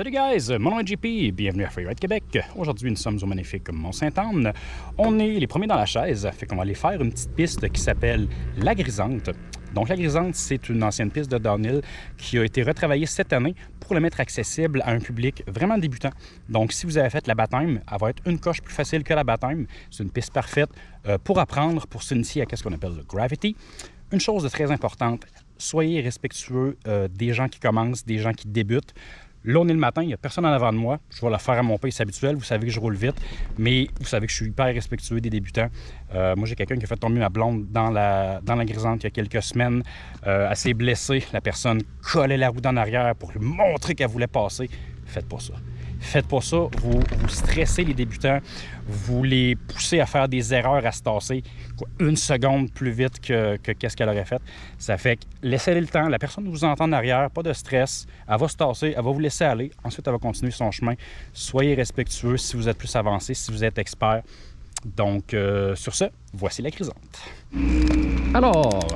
Salut guys, mon nom est JP, bienvenue à Freeride Québec. Aujourd'hui, nous sommes au magnifique Mont-Saint-Anne. On est les premiers dans la chaise, fait qu'on va aller faire une petite piste qui s'appelle La Grisante. Donc la Grisante, c'est une ancienne piste de downhill qui a été retravaillée cette année pour le mettre accessible à un public vraiment débutant. Donc si vous avez fait la baptême, elle va être une coche plus facile que la baptême. C'est une piste parfaite euh, pour apprendre, pour s'initier à ce qu'on appelle le gravity. Une chose de très importante, soyez respectueux euh, des gens qui commencent, des gens qui débutent. Là, on est le matin, il n'y a personne en avant de moi. Je vais la faire à mon pace habituel. Vous savez que je roule vite, mais vous savez que je suis hyper respectueux des débutants. Euh, moi, j'ai quelqu'un qui a fait tomber ma blonde dans la, dans grisante il y a quelques semaines. Euh, elle s'est blessée. La personne collait la roue en arrière pour lui montrer qu'elle voulait passer. Faites pas ça. Faites pas ça, vous, stressez les débutants, vous les poussez à faire des erreurs, à se tasser une seconde plus vite que, qu'est-ce qu'elle aurait fait. Ça fait que laissez le temps, la personne vous entend en arrière, pas de stress, elle va se tasser, elle va vous laisser aller, ensuite elle va continuer son chemin. Soyez respectueux si vous êtes plus avancé, si vous êtes expert. Donc, euh, sur ce, voici la grisante. Alors,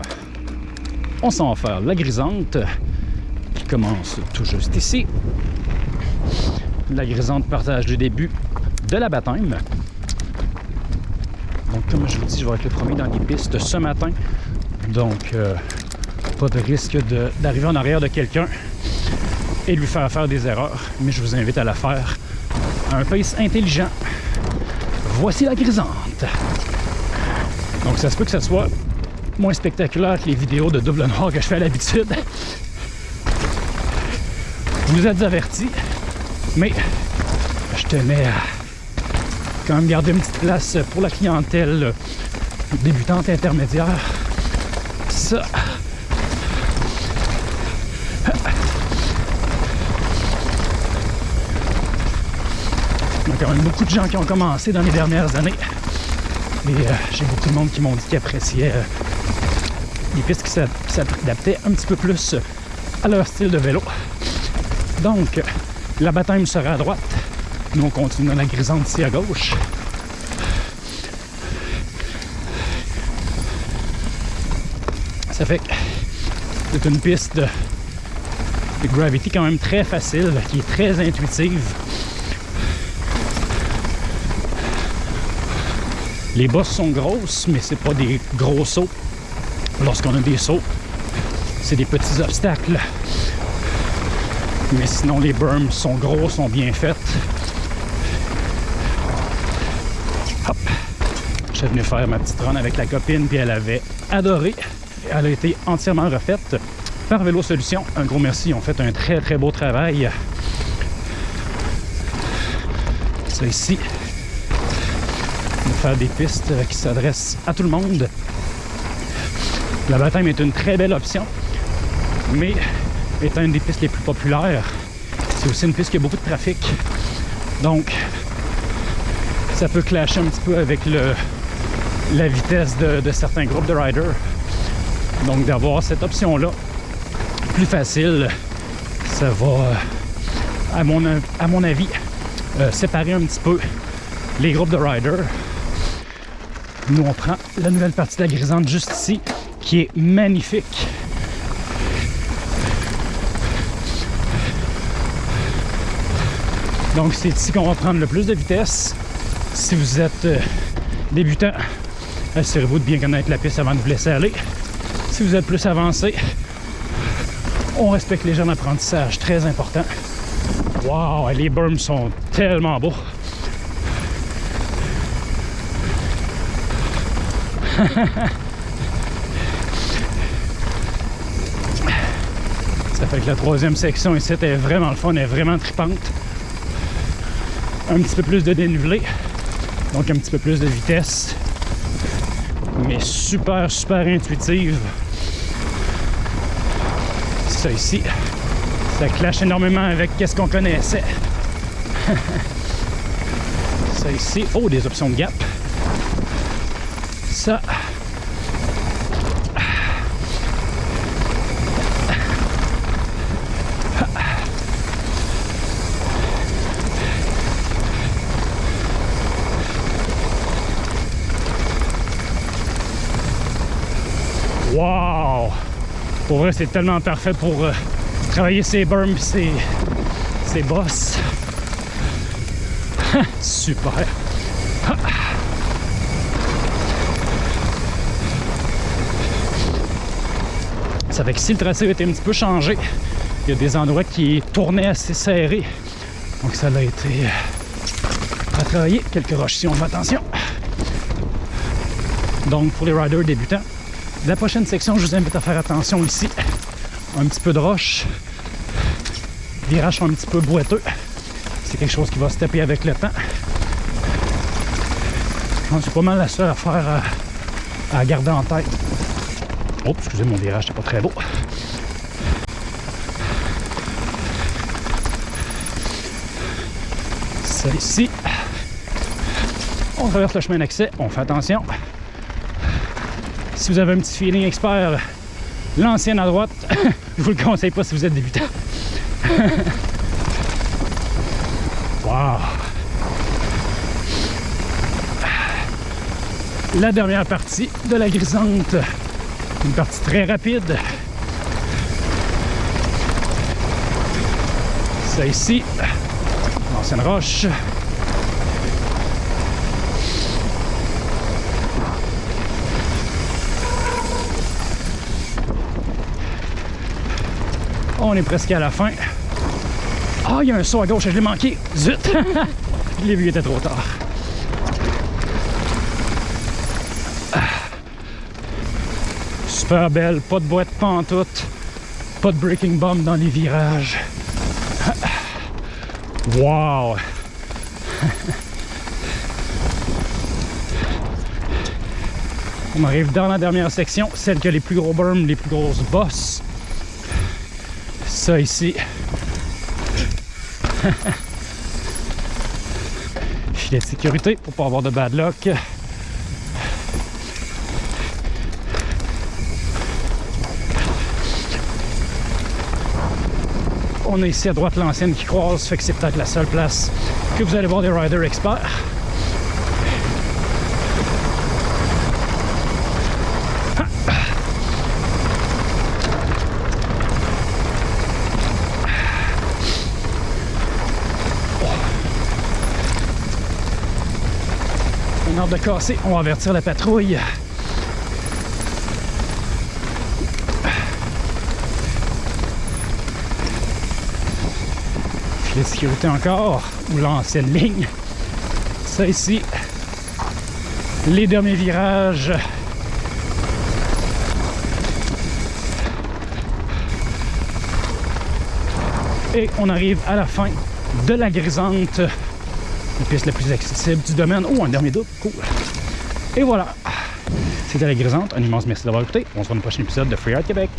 on s'en va faire la grisante qui commence tout juste ici la grisante partage du début de la baptême. Donc, comme je vous dis, je vais être le premier dans les pistes ce matin. Donc, euh, pas de risque d'arriver en arrière de quelqu'un et lui faire faire des erreurs. Mais je vous invite à la faire à un pace intelligent. Voici la grisante. Donc, ça se peut que ça soit moins spectaculaire que les vidéos de double noir que je fais à l'habitude. Vous êtes avertis. Mais je tenais à quand même garder une petite place pour la clientèle débutante intermédiaire. Ça. Il y a quand même beaucoup de gens qui ont commencé dans les dernières années. Et euh, j'ai beaucoup de monde qui m'ont dit qu'ils appréciaient euh, les pistes qui s'adaptaient un petit peu plus à leur style de vélo. Donc, la baptême sera à droite. Nous, on continue dans la grisante ici à gauche. Ça fait que c'est une piste de, gravity quand même très facile, qui est très intuitive. Les bosses sont grosses, mais c'est pas des gros sauts. Lorsqu'on a des sauts, c'est des petits obstacles mais sinon, les berms sont gros, sont bien faites. Hop! Je suis venu faire ma petite run avec la copine, puis elle avait adoré. Elle a été entièrement refaite par Vélo Solutions. Un gros merci, ils ont fait un très très beau travail. Ça ici, va faire des pistes qui s'adressent à tout le monde. La baptême est une très belle option, mais étant une des pistes les plus populaires. C'est aussi une piste qui a beaucoup de trafic. Donc, ça peut clasher un petit peu avec la vitesse de, certains groupes de riders. Donc, d'avoir cette option-là plus facile, ça va, euh, à mon, à mon avis, euh, séparer un petit peu les groupes de riders. Nous, on prend la nouvelle partie de la grisante juste ici, qui est magnifique. Donc c'est ici qu'on va prendre le plus de vitesse. Si vous êtes euh, débutant, assurez-vous de bien connaître la piste avant de vous laisser aller. Si vous êtes plus avancé, on respecte les jeunes apprentissages, très important. Wow, les berms sont tellement beaux. Ça fait que la troisième section ici est vraiment le fun, est vraiment tripante un petit peu plus de dénivelé, donc un petit peu plus de vitesse, mais super, super intuitive. Ça ici, ça clash énormément avec ce qu'on connaissait. ça ici, oh, des options de gap. Ça, Wow! Pour vrai, c'est tellement parfait pour euh, travailler ses berms, ses, ces bosses. Super. Ça fait que si le tracé été un petit peu changé, il y a des endroits qui tournaient assez serrés. Donc ça a été euh, à travailler. Quelques roches si on fait attention. Donc pour les riders débutants, la prochaine section, je vous invite à faire attention ici. Un petit peu de roche. Virage un petit peu boiteux. C'est quelque chose qui va se taper avec le temps. C'est pas mal la seule affaire à, à garder en tête. Oh, excusez mon virage, c'est pas très beau. Ici. On traverse le chemin d'accès, on fait attention. Si vous avez un petit feeling expert, l'ancienne à droite, je vous le conseille pas si vous êtes débutant. wow! La dernière partie de la grisante. Une partie très rapide. Ça ici, l'ancienne roche. On est presque à la fin. Ah, il y a un saut à gauche, je l'ai manqué. Zut! je l'ai vu, il était trop tard. Super belle, pas de boîte pantoute, pas de breaking bomb dans les virages. Wow! On arrive dans la dernière section, celle qui a les plus gros berms, les plus grosses bosses. Ça ici. Filet de sécurité pour pas avoir de bad luck. On a ici à droite l'ancienne qui croise, fait que c'est peut-être la seule place que vous allez voir des riders experts. De casser, on va avertir la patrouille. Filet de sécurité encore, ou l'ancienne ligne. Ça ici, les derniers virages. Et on arrive à la fin de la grisante la piste la plus accessible du domaine. Oh, un dernier double, cool. Et voilà, c'était la grisante. Un immense merci d'avoir écouté. On se voit dans le prochain épisode de Freeride Québec.